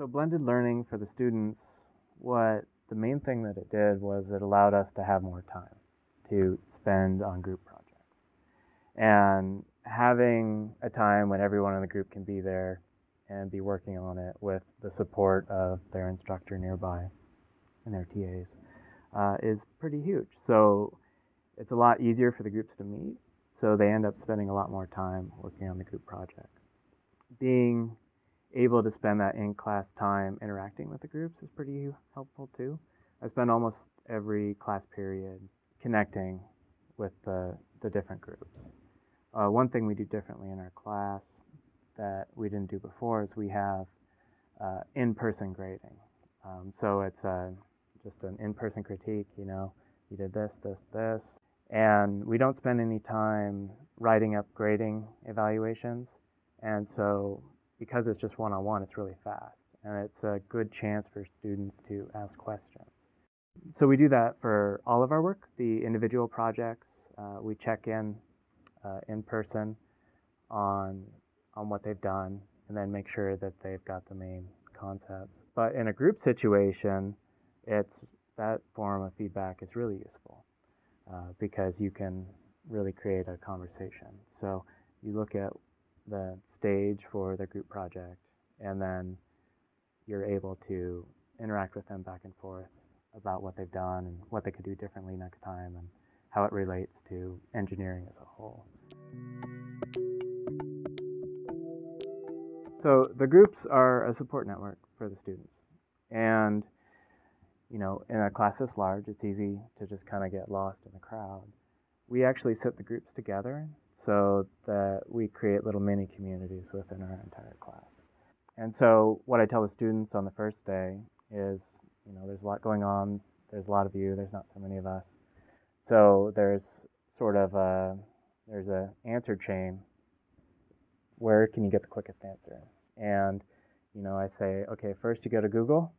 So blended learning for the students, what the main thing that it did was it allowed us to have more time to spend on group projects. And having a time when everyone in the group can be there and be working on it with the support of their instructor nearby and their TAs uh, is pretty huge. So it's a lot easier for the groups to meet, so they end up spending a lot more time working on the group project. Being able to spend that in class time interacting with the groups is pretty helpful too. I spend almost every class period connecting with the, the different groups. Uh, one thing we do differently in our class that we didn't do before is we have uh, in-person grading. Um, so it's uh, just an in-person critique, you know, you did this, this, this, and we don't spend any time writing up grading evaluations. And so because it's just one-on-one, it's really fast. And it's a good chance for students to ask questions. So we do that for all of our work, the individual projects. Uh, we check in uh, in person on on what they've done, and then make sure that they've got the main concepts. But in a group situation, it's that form of feedback is really useful uh, because you can really create a conversation. So you look at the stage for the group project, and then you're able to interact with them back and forth about what they've done and what they could do differently next time and how it relates to engineering as a whole. So the groups are a support network for the students. And, you know, in a class this large, it's easy to just kind of get lost in the crowd. We actually sit the groups together so that we create little mini communities within our entire class. And so what I tell the students on the first day is, you know, there's a lot going on. There's a lot of you. There's not so many of us. So there's sort of a there's a answer chain. Where can you get the quickest answer? And you know, I say, okay, first you go to Google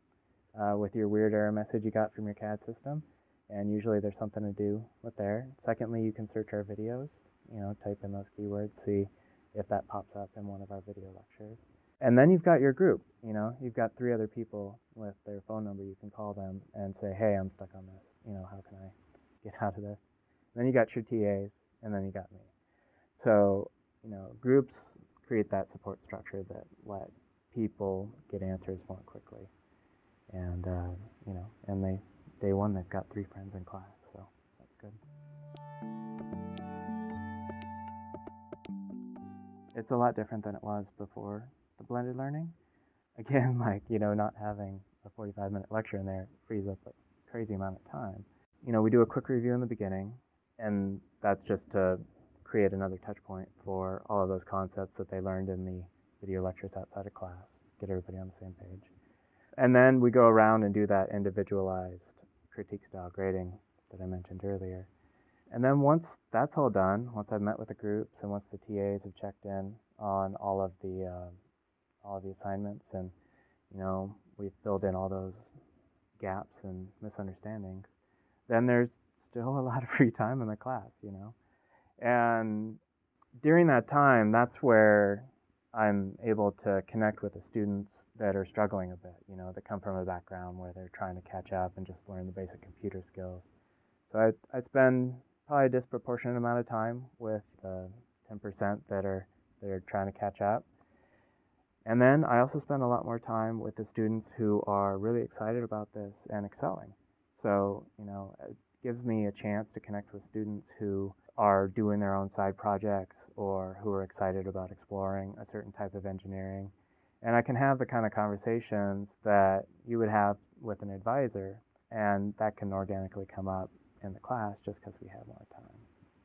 uh, with your weird error message you got from your CAD system, and usually there's something to do with there. Secondly, you can search our videos. You know, type in those keywords, see if that pops up in one of our video lectures. And then you've got your group. You know, you've got three other people with their phone number. You can call them and say, hey, I'm stuck on this. You know, how can I get out of this? And then you got your TAs, and then you got me. So, you know, groups create that support structure that let people get answers more quickly. And, uh, you know, and they, day one, they've got three friends in class, It's a lot different than it was before the blended learning. Again, like, you know, not having a 45 minute lecture in there frees up a crazy amount of time. You know, we do a quick review in the beginning, and that's just to create another touch point for all of those concepts that they learned in the video lectures outside of class, get everybody on the same page. And then we go around and do that individualized critique style grading that I mentioned earlier. And then once that's all done, once I've met with the groups and once the TAs have checked in on all of the uh, all of the assignments and you know we've filled in all those gaps and misunderstandings, then there's still a lot of free time in the class, you know. And during that time, that's where I'm able to connect with the students that are struggling a bit, you know, that come from a background where they're trying to catch up and just learn the basic computer skills. So I, I spend probably a disproportionate amount of time with the 10% that are that are trying to catch up. And then I also spend a lot more time with the students who are really excited about this and excelling. So, you know, it gives me a chance to connect with students who are doing their own side projects or who are excited about exploring a certain type of engineering. And I can have the kind of conversations that you would have with an advisor, and that can organically come up in the class just because we have more time.